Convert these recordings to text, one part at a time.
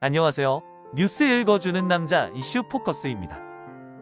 안녕하세요. 뉴스 읽어주는 남자 이슈 포커스입니다.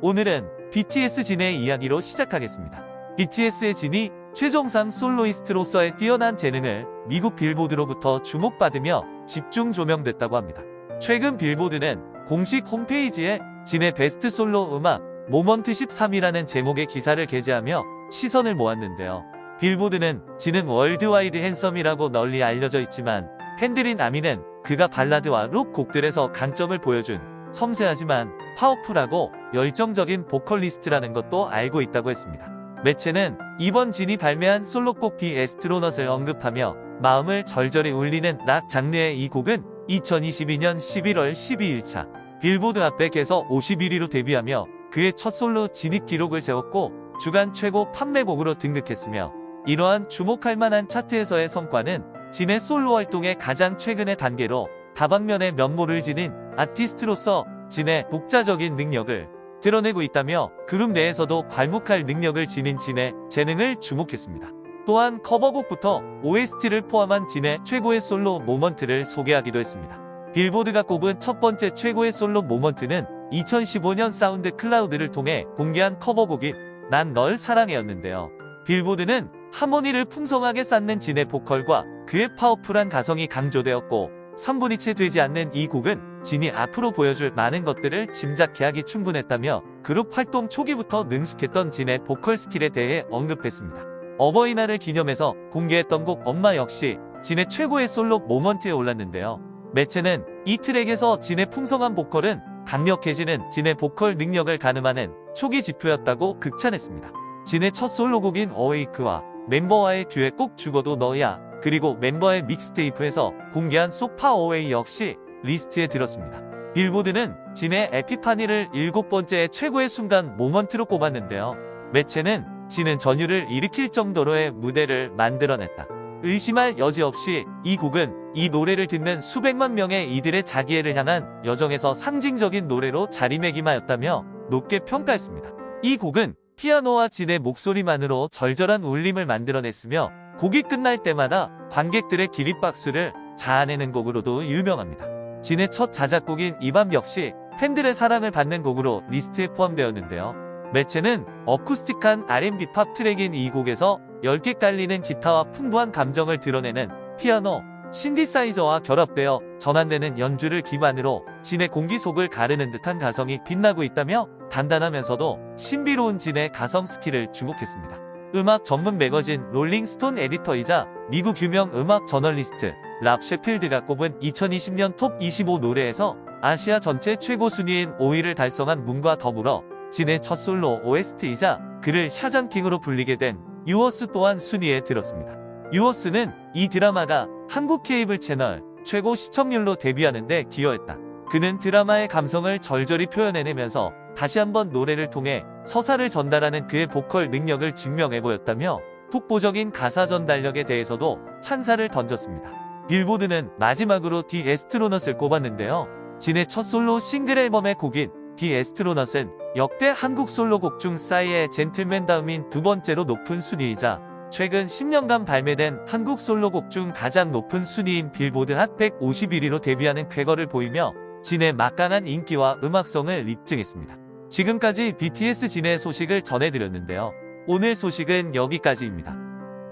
오늘은 BTS 진의 이야기로 시작하겠습니다. BTS의 진이 최정상 soloist로서의 뛰어난 재능을 미국 빌보드로부터 주목받으며 집중 조명됐다고 합니다. 최근 빌보드는 공식 홈페이지에 진의 베스트 솔로 음악 moment 13이라는 제목의 기사를 게재하며 시선을 모았는데요. 빌보드는 진은 worldwide handsome이라고 널리 알려져 있지만 팬들인 아미는 그가 발라드와 록 곡들에서 강점을 보여준 섬세하지만 powerful하고 열정적인 보컬리스트라는 것도 알고 있다고 했습니다. 매체는 이번 진이 발매한 솔로곡 The Astronaut을 언급하며 마음을 절절히 울리는 락 장르의 이 곡은 2022년 11월 12일차 빌보드 핫백에서 51위로 데뷔하며 그의 첫 솔로 진입 기록을 세웠고 주간 최고 판매곡으로 등극했으며 이러한 주목할 만한 차트에서의 성과는 진의 솔로 활동의 가장 최근의 단계로 다방면의 면모를 지닌 아티스트로서 진의 독자적인 능력을 드러내고 있다며 그룹 내에서도 괄목할 능력을 지닌 진의 재능을 주목했습니다. 또한 커버곡부터 OST를 포함한 진의 최고의 솔로 moment를 소개하기도 했습니다. 빌보드가 꼽은 첫 번째 최고의 솔로 moment는 2015년 SoundCloud를 통해 공개한 커버곡인 난 널 사랑해였는데요. 빌보드는 하모니를 풍성하게 쌓는 진의 보컬과 그의 파워풀한 가성이 강조되었고 3분이 채 되지 않는 이 곡은 진이 앞으로 보여줄 많은 것들을 짐작케 하기 충분했다며 그룹 활동 초기부터 능숙했던 진의 보컬 스킬에 대해 언급했습니다. 어버이날을 기념해서 공개했던 곡 엄마 역시 진의 최고의 솔로 moment에 올랐는데요. 매체는 이 트랙에서 진의 풍성한 보컬은 강력해지는 진의 보컬 능력을 가늠하는 초기 지표였다고 극찬했습니다. 진의 첫 솔로곡인 Awake와 멤버와의 듀엣곡 죽어도 너야 그리고 멤버의 mixtape에서 공개한 So Far Away 역시 리스트에 들었습니다. 빌보드는 진의 Epiphany를 일곱 번째 최고의 순간 moment로 꼽았는데요. 매체는 진은 전율을 일으킬 정도로의 무대를 만들어냈다. 의심할 여지 없이 이 곡은 이 노래를 듣는 수백만 명의 이들의 자기애를 향한 여정에서 상징적인 노래로 자리매김하였다며 높게 평가했습니다. 이 곡은 피아노와 진의 목소리만으로 절절한 울림을 만들어냈으며 곡이 끝날 때마다 관객들의 기립박수를 자아내는 곡으로도 유명합니다. 진의 첫 자작곡인 이 밤 역시 팬들의 사랑을 받는 곡으로 리스트에 포함되었는데요. 매체는 어쿠스틱한 R&B 팝 트랙인 이 곡에서 옅게 깔리는 기타와 풍부한 감정을 드러내는 피아노, 신디사이저와 결합되어 전환되는 연주를 기반으로 진의 공기 속을 가르는 듯한 가성이 빛나고 있다며 단단하면서도 신비로운 진의 가성 스킬을 주목했습니다. 음악 전문 매거진 Rolling Stone 에디터이자 미국 유명 음악 저널리스트 랍 셰필드가 꼽은 2020년 톱25 노래에서 아시아 전체 최고 순위인 5위를 달성한 Moon과 더불어 진의 첫 솔로 OST이자 그를 Shazam King으로 불리게 된 Yours 또한 순위에 들었습니다. Yours는 이 드라마가 한국 케이블 채널 최고 시청률로 데뷔하는 데 기여했다. 그는 드라마의 감성을 절절히 표현해내면서 다시 한번 노래를 통해 서사를 전달하는 그의 보컬 능력을 증명해 보였다며 독보적인 가사 전달력에 대해서도 찬사를 던졌습니다. 빌보드는 마지막으로 The Astronaut을 꼽았는데요. 진의 첫 솔로 싱글 앨범의 곡인 The Astronaut은 역대 한국 솔로곡 중 싸이의 젠틀맨 다음인 두 번째로 높은 순위이자 최근 10년간 발매된 한국 솔로곡 중 가장 높은 순위인 빌보드 핫 151위로 데뷔하는 쾌거를 보이며 진의 막강한 인기와 음악성을 입증했습니다. 지금까지 BTS 진의 소식을 전해드렸는데요. 오늘 소식은 여기까지입니다.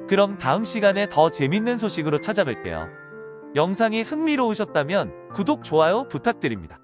그럼 다음 시간에 더 재밌는 소식으로 찾아뵐게요. 영상이 흥미로우셨다면 구독, 좋아요 부탁드립니다.